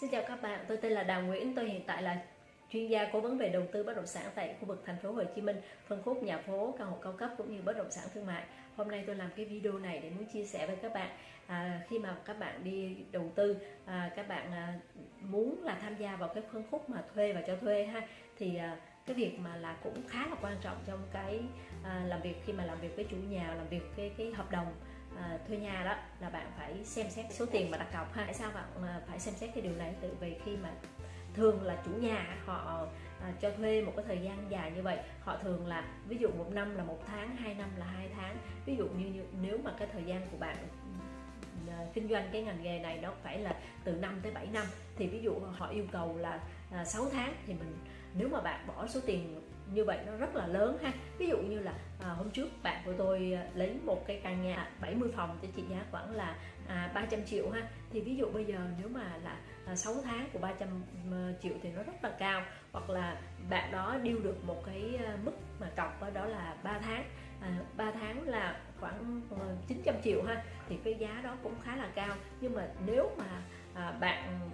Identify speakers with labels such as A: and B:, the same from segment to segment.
A: Xin chào các bạn, tôi tên là Đào Nguyễn, tôi hiện tại là chuyên gia cố vấn về đầu tư bất động sản tại khu vực thành phố Hồ Chí Minh, phân khúc nhà phố, căn hộ cao cấp cũng như bất động sản thương mại. Hôm nay tôi làm cái video này để muốn chia sẻ với các bạn à, khi mà các bạn đi đầu tư, à, các bạn à, muốn là tham gia vào cái phân khúc mà thuê và cho thuê ha, thì à, cái việc mà là cũng khá là quan trọng trong cái à, làm việc khi mà làm việc với chủ nhà, làm việc cái cái hợp đồng à, thuê nhà đó là bạn phải xem xét số tiền mà đặt cọc ha. Tại sao bạn à, phải xem xét cái điều này? Tự vì khi mà thường là chủ nhà họ à, cho thuê một cái thời gian dài như vậy họ thường là ví dụ một năm là một tháng hai năm là hai tháng. Ví dụ như, như nếu mà cái thời gian của bạn à, kinh doanh cái ngành nghề này nó phải là từ 5 tới 7 năm thì ví dụ họ yêu cầu là à, 6 tháng thì mình nếu mà bạn bỏ số tiền như vậy nó rất là lớn ha. Ví dụ như là à, hôm trước bạn của tôi à, lấy một cái căn nhà 70 phòng cho trị giá khoảng là à, 300 triệu ha. Thì ví dụ bây giờ nếu mà là à, 6 tháng của 300 à, triệu thì nó rất là cao. Hoặc là bạn đó điêu được một cái à, mức mà cọc đó đó là 3 tháng à, 3 tháng là khoảng ờ, 900 triệu ha. Thì cái giá đó cũng khá là cao. Nhưng mà nếu mà à, bạn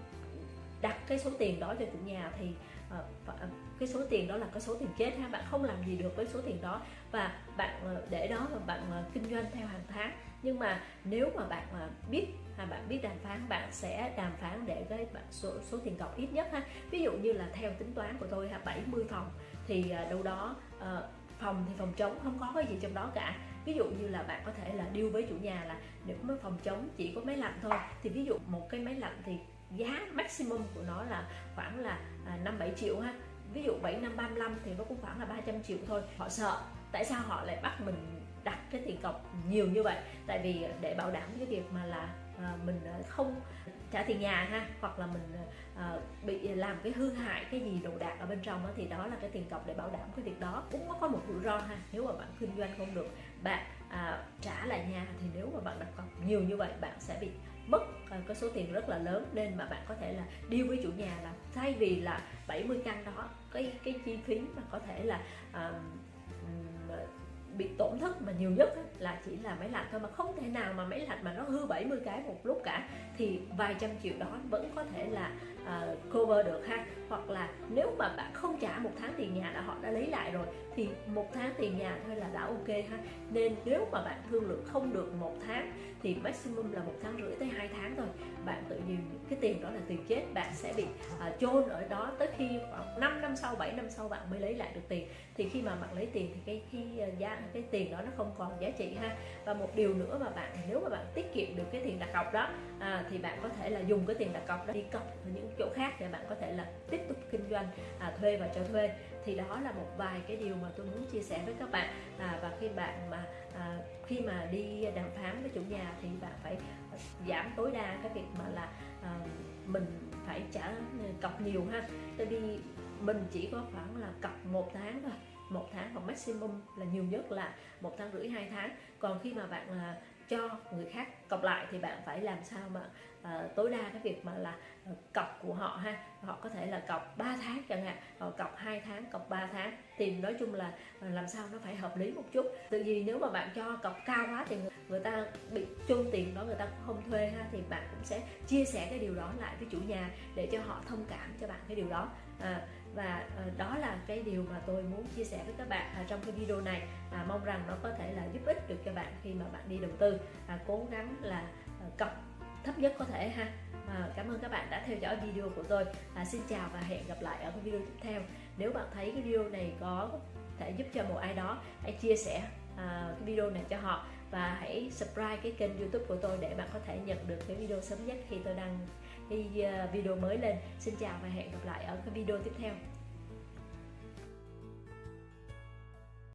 A: đặt cái số tiền đó cho chủ nhà thì Ờ, ờ, cái số tiền đó là cái số tiền chết ha. Bạn không làm gì được với số tiền đó. Và bạn ờ, để đó và bạn kinh doanh theo hàng tháng. Nhưng mà nếu mà bạn mà biết à, bạn biết đàm phán bạn sẽ đàm phán để cái bạn số số tiền cọc ít nhất ha. Ví dụ như là theo tính toán của tôi ha 70 phòng thì đâu đó phòng thì phòng trống không có cái gì trong đó cả. Ví dụ như là bạn có thể là điêu với chủ nhà là nếu có phòng trống chỉ có máy lạnh thôi thì ví dụ một cái máy lạnh thì giá maximum của nó là khoảng là à, năm bảy triệu ha. Ví dụ 7 năm 35 thì nó cũng khoảng là 300 triệu thôi. Họ sợ. Tại sao họ lại bắt mình đặt cái tiền cọc nhiều như vậy? Tại vì để bảo đảm cái việc mà là à, mình à, không trả tiền nhà ha hoặc là mình à, bị làm cái hư hại cái gì đồ đạc ở bên trong đó, thì đó là cái tiền cọc để bảo đảm cái việc đó. Cũng có một rủi ro ha. Nếu mà bạn kinh doanh không được bạn à, trả lại nhà thì nếu mà bạn đặt cọc nhiều như vậy bạn sẽ bị mất Ờ, cái số tiền rất là lớn nên mà bạn có thể là điêu với chủ nhà là thay vì là 70 căn đó cái cái chi phí mà có thể là uh, bị tổn thất mà nhiều nhất là chỉ là máy lạnh thôi mà không thể nào mà máy lạnh mà nó hư 70 cái một lúc cả thì vài trăm triệu đó vẫn có thể là uh, cover được ha. Hoặc là nếu mà bạn không trả một tháng tiền nhà là họ đã lấy lại rồi thì một tháng tiền nhà thôi là đã ok ha. Nên nếu mà bạn thương lượng không được một tháng thì maximum là một tháng rưỡi tới hai tháng thôi. Bạn nhiều cái tiền đó là tiền chết bạn sẽ bị uh, chôn ở đó tới khi khoảng 5 năm sau 7 năm sau bạn mới lấy lại được tiền. Thì khi mà bạn lấy tiền thì cái cái à, giá cái tiền đó nó không còn giá trị ha. Và một điều nữa mà bạn nếu mà bạn tiết kiệm được cái tiền đặt cọc đó à, thì bạn có thể là dùng cái tiền đặt cọc đó đi cọc ở những chỗ khác để bạn có thể là tiếp tục kinh doanh à, thuê và cho thuê. Thì đó là một vài cái điều mà tôi muốn chia sẻ với các bạn à, và khi bạn mà à, khi mà đi đàm phán với chủ nhà thì bạn phải giảm tối đa cái việc mà là à, mình phải trả cọc nhiều ha. Tại vì mình chỉ có khoảng là cọc một tháng thôi một tháng hoặc maximum là nhiều nhất là một tháng rưỡi hai tháng. Còn khi mà bạn là cho người khác. Cọc lại thì bạn phải làm sao mà uh, tối đa cái việc mà là uh, cọc của họ ha. Họ có thể là cọc 3 tháng chẳng hạn họ cọc 2 tháng cọc 3 tháng. Thì nói chung là uh, làm sao nó phải hợp lý một chút. Tự vì nếu mà bạn cho cọc cao quá thì người, người ta bị chôn tiền đó người ta cũng không thuê ha thì bạn cũng sẽ chia sẻ cái điều đó lại với chủ nhà để cho họ thông cảm cho bạn cái điều đó. À, và ờ, đó là cái điều mà tôi muốn chia sẻ với các bạn à, trong cái video này. À, mong rằng nó có thể là giúp ích được cho bạn khi mà bạn đi đầu tư. À, cố gắng là ờ, cọc thấp nhất có thể ha. À, cảm ơn các bạn đã theo dõi video của tôi. À, xin chào và hẹn gặp lại ở cái video tiếp theo. Nếu bạn thấy cái video này có thể giúp cho một ai đó hãy chia sẻ à, cái video này cho họ. Và hãy subscribe cái kênh youtube của tôi để bạn có thể nhận được cái video sớm nhất khi tôi đăng cái video mới lên. Xin chào và hẹn gặp lại ở cái video tiếp theo.